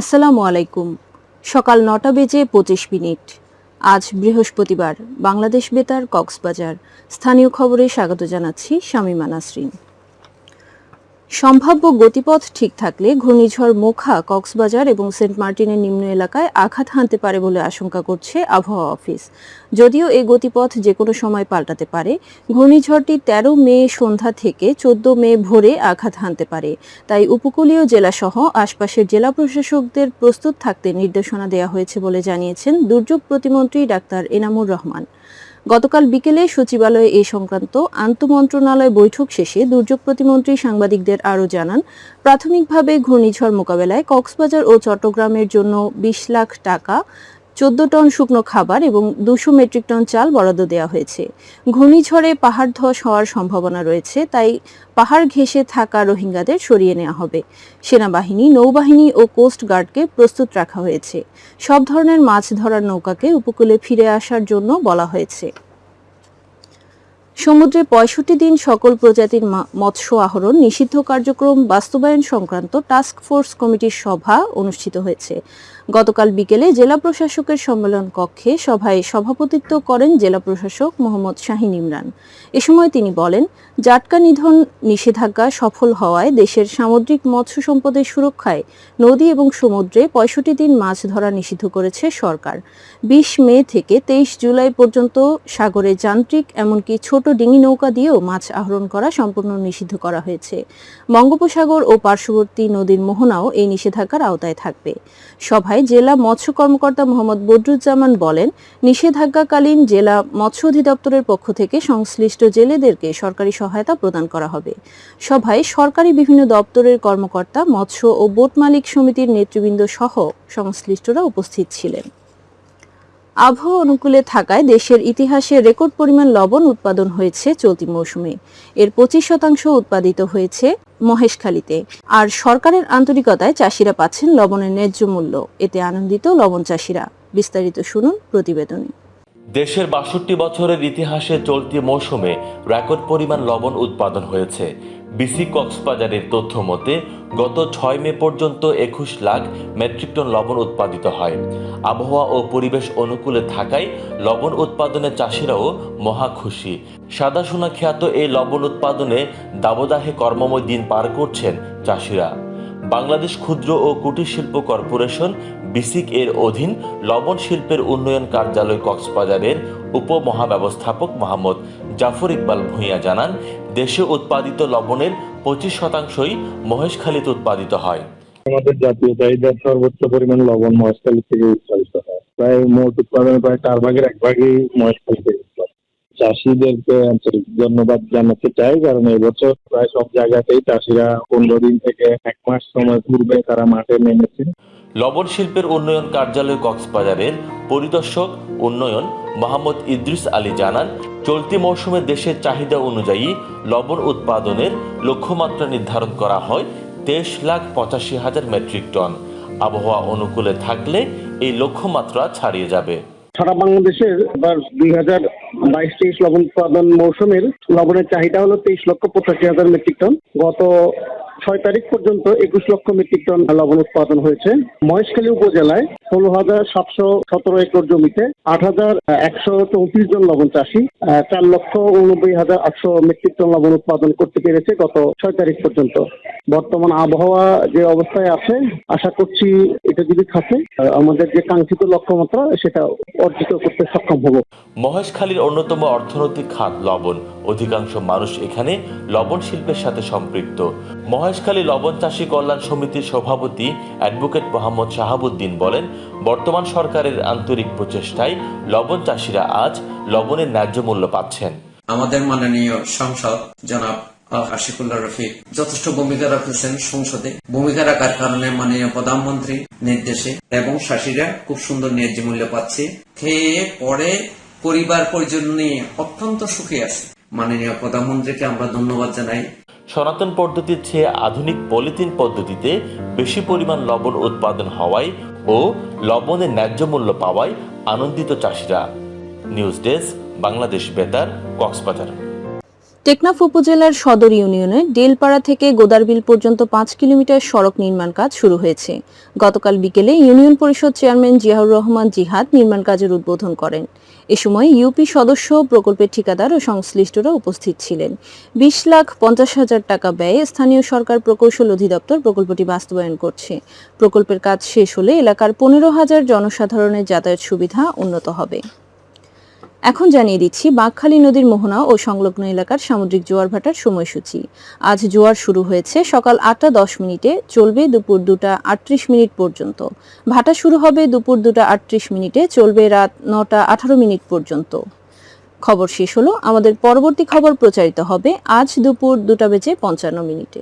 আসসালামু আলাইকুম। সকাল নটা বেজে পঁচিশ মিনিট। আজ বৃহস্পতিবার বাংলাদেশ বেতার কক্সবাজার। স্থানীয় খবরে স্বাগত জানাচ্ছি শামীমা নাসরিন। সম্ভাব্য গতিপথ ঠিক থাকলে ঘূর্ণিঝড় মোখা, কক্সবাজার এবং সেন্ট মার্টিনের নিম্ন এলাকায় আঘাত হানতে পারে বলে আশঙ্কা করছে আবহাওয়া অফিস। যদিও এই গতিপথ যে কোনো সময় পাল্টাতে পারে, ঘূর্ণিঝড়টি তেরো মে সন্ধ্যা থেকে চোদ্দ মে ভোরে আঘাত হানতে পারে। তাই উপকূলীয় জেলাসহ আশপাশের জেলা প্রশাসকদের প্রস্তুত থাকতে নির্দেশনা দেওয়া হয়েছে বলে জানিয়েছেন দুর্যোগ প্রতিমন্ত্রী ডাক্তার এনামুর রহমান। গতকাল বিকেলে সচিবালয়ে এ সংক্রান্ত আন্তমন্ত্রণালয় বৈঠক শেষে দুর্যোগ প্রতিমন্ত্রী সাংবাদিকদের আরও জানান, প্রাথমিকভাবে ঘূর্ণিঝড় মোকাবেলায় কক্সবাজার ও চট্টগ্রামের জন্য বিশ লাখ টাকা চোদ্দ টন শুকনো খাবার এবং দুশো মেট্রিক টন চাল বরাদ্দ দেওয়া হয়েছে। ঘূর্ণিঝড়ে পাহাড় ধস হওয়ার সম্ভাবনা রয়েছে, তাই পাহাড় ঘেঁষে থাকা রোহিঙ্গাদের সরিয়ে নেওয়া হবে। সেনাবাহিনী, নৌবাহিনী ও কোস্ট গার্ডকে প্রস্তুত রাখা হয়েছে। সব ধরনের মাছ ধরার নৌকাকে উপকূলে ফিরে আসার জন্য বলা হয়েছে। সমুদ্রে পঁয়ষট্টি দিন সকল প্রজাতির মৎস্য আহরণ নিষিদ্ধ কার্যক্রম বাস্তবায়ন সংক্রান্ত টাস্ক ফোর্স কমিটির সভা অনুষ্ঠিত হয়েছে। গতকাল বিকেলে জেলা প্রশাসকের সম্মেলন কক্ষে সভায় সভাপতিত্ব করেন জেলা প্রশাসক মোহাম্মদ শাহিন ইমরান। এ সময় তিনি বলেন, জাটকা নিধন নিষেধাজ্ঞা সফল হওয়ায় দেশের সামুদ্রিক মৎস্য সম্পদের সুরক্ষায় নদী এবং সমুদ্রে পঁয়ষট্টি দিন মাছ ধরা নিষিদ্ধ করেছে সরকার। বিশ মে থেকে তেইশ জুলাই পর্যন্ত সাগরে যান্ত্রিক এমনকি ছোট ডিঙি নৌকা দিয়েও মাছ আহরণ করা সম্পূর্ণ নিষিদ্ধ করা হয়েছে। বঙ্গোপসাগর ও পার্শ্ববর্তী নদীর মোহনাও এই নিষেধাজ্ঞার আওতায় থাকবে। সভায় জেলা মৎস্য কর্মকর্তা মোহাম্মদ বদরুজ্জামান বলেন, নিষেধাজ্ঞাকালীন জেলা মৎস্য অধিদপ্তরের পক্ষ থেকে সংশ্লিষ্ট জেলেদেরকে সরকারি সহায়তা প্রদান করা হবে। সভায় সরকারি বিভিন্ন দপ্তরের কর্মকর্তা, মৎস্য ও বোট মালিক সমিতির নেতৃবৃন্দ সহ সংশ্লিষ্টরা উপস্থিত ছিলেন। আবহাওয়া অনুকূলে থাকায় দেশের ইতিহাসে রেকর্ড পরিমাণ লবণ উৎপাদন হয়েছে চলতি মৌসুমে। এর পঁচিশ শতাংশ উৎপাদিত হয়েছে মহেশখালীতে। আর সরকারের আন্তরিকতায় চাষিরা পাচ্ছেন লবণের ন্যায্য মূল্য। এতে আনন্দিত লবণ চাষিরা। বিস্তারিত শুনুন প্রতিবেদনে। দেশের বাষট্টি বছরের ইতিহাসে চলতি মৌসুমে রেকর্ড পরিমাণ লবণ উৎপাদন হয়েছে। বিসি কক্সবাজারের তথ্য মতে, গত ছয় মে পর্যন্ত একুশ লাখ মেট্রিক টন লবণ উৎপাদিত হয়। আবহাওয়া ও পরিবেশ অনুকূলে থাকায় লবণ উৎপাদনে চাষিরাও মহা খুশি। সাদা সোনা খ্যাত এই লবণ উৎপাদনে দাবদাহে কর্মময় দিন পার করছেন চাষিরা। বাংলাদেশ ক্ষুদ্র ও কুটির শিল্প কর্পোরেশন, বিসিক এর অধীন লবণ শিল্পের উন্নয়ন কার্যালয় কক্সবাজারের উপমহাব্যবস্থাপক মোহাম্মদ জাফর ইকবাল ভূঁইয়া জানান, দেশে উৎপাদিত লবণের পঁচিশ শতাংশই মহেশখালীতে উৎপাদিত হয়। আমাদের জাতীয় চাহিদার সর্বোচ্চ পরিমাণ লবণ মহেশখালী থেকে উৎপাদিত হয়। প্রায় মোট উৎপাদনের প্রায় চার ভাগের এক ভাগই মহেশখালী থেকে চাষিদেরকে আন্তরিক ধন্যবাদ জানাতে চাই কারণ এবছর প্রায় সব জায়গাতেই চাষিরা পনেরো দিন থেকে এক মাস সময় পূর্বে তারা মাঠে নেমেছে লবণ শিল্পের উন্নয়ন কার্যালয় কক্সবাজারের পরিদর্শক উন্নয়ন মোহাম্মদ ইদ্রিস আলী জানান চলতি মৌসুমে দেশের চাহিদা অনুযায়ী লবণ উৎপাদনের লক্ষ্যমাত্রা নির্ধারণ করা হয় তেইশ লাখ পঁচাশি হাজার মেট্রিক টন। আবহাওয়া অনুকূলে থাকলে এই লক্ষ্যমাত্রা ছাড়িয়ে যাবে। সারা বাংলাদেশের এবার দুই হাজার বাইশ তেইশ লবণ উৎপাদন মৌসুমের লবণের চাহিদা হলো তেইশ লক্ষ পঁচাশি হাজার মেট্রিক টন। গত ছয় তারিখ পর্যন্ত একুশ লক্ষ মেট্রিক টন লবণ উৎপাদন হয়েছে। মহেশখালী উপজেলায় ষোলো হাজার সাতশো সতেরো একর জমিতে আট হাজার একশো চৌত্রিশ জন লবণ চাষি চার লক্ষ উনব্বই হাজার আটশো মেট্রিক টন লবণ উৎপাদন করতে পেরেছে গত ছয় তারিখ পর্যন্ত। বর্তমান আবহাওয়া যে অবস্থায় আছে, আশা করছি এটা যদি থাকে আমাদের যে কাঙ্ক্ষিত লক্ষ্যমাত্রা, সেটা অর্জিত করতে সক্ষম হব। মহেশখালীর অন্যতম অর্থনৈতিক খাত লবণ। অধিকাংশ মানুষ এখানে লবণ শিল্পের সাথে সম্পৃক্ত। মহেশখালী লবণ চাষী কল্যাণ সমিতির সভাপতি অ্যাডভোকেট মোহাম্মদ শাহাবুদ্দিন বলেন বর্তমান সরকারের আন্তরিক প্রচেষ্টায় লবণ চাষিরা আজ লবণের ন্যায্য মূল্য পাচ্ছেন। আমাদের মাননীয় সংসদ জনাব আহ, আশিকুল্লাহ রফিক যথেষ্ট ভূমিকা রাখতেছেন সংসদে। ভূমিকা রাখার কারণে মাননীয় প্রধানমন্ত্রী নির্দেশে এবং শাসীরা খুব সুন্দর ন্যায্য মূল্য পাচ্ছে। খেয়ে পরে পরিবার পরিজন নিয়ে অত্যন্ত সুখী আছে। মাননীয় প্রধানমন্ত্রীকে আমরা ধন্যবাদ জানাই। সনাতন পদ্ধতির চেয়ে আধুনিক পলিথিন পদ্ধতিতে বেশি পরিমাণ লবণ উৎপাদন হওয়ায় ও লবণের ন্যায্য মূল্য পাওয়ায় আনন্দিত চাষিরা। নিউজ ডেস্ক বাংলাদেশ বেতার কক্সবাজার। টেকনাফ উপজেলার সদর ইউনিয়নে ডেলপাড়া থেকে গোদারবিল পর্যন্ত পাঁচ কিলোমিটার সড়ক নির্মাণ কাজ শুরু হয়েছে। গতকাল বিকেলে ইউনিয়ন পরিষদ চেয়ারম্যান জিয়াউর রহমান জিহাদ নির্মাণ কাজের উদ্বোধন করেন। এ সময় ইউপি সদস্য প্রকল্পের ঠিকাদার ও সংশ্লিষ্টরা উপস্থিত ছিলেন। বিশ লাখ পঞ্চাশ হাজার টাকা ব্যয়ে স্থানীয় সরকার প্রকৌশল অধিদপ্তর প্রকল্পটি বাস্তবায়ন করছে। প্রকল্পের কাজ শেষ হলে এলাকার পনেরো হাজার জনসাধারণের যাতায়াত সুবিধা উন্নত হবে। এখন জানিয়ে দিচ্ছি বাঁকখালী নদীর মোহনা ও সংলগ্ন এলাকার সামুদ্রিক জোয়ার ভাটার সময়সূচি। আজ জোয়ার শুরু হয়েছে সকাল আটটা দশ মিনিটে, চলবে দুপুর দুটা আটত্রিশ মিনিট পর্যন্ত। ভাটা শুরু হবে দুপুর দুটা আটত্রিশ মিনিটে, চলবে রাত নটা আঠারো মিনিট পর্যন্ত। খবর শেষ হলো। আমাদের পরবর্তী খবর প্রচারিত হবে আজ দুপুর দুটা বেজে পঞ্চান্ন মিনিটে।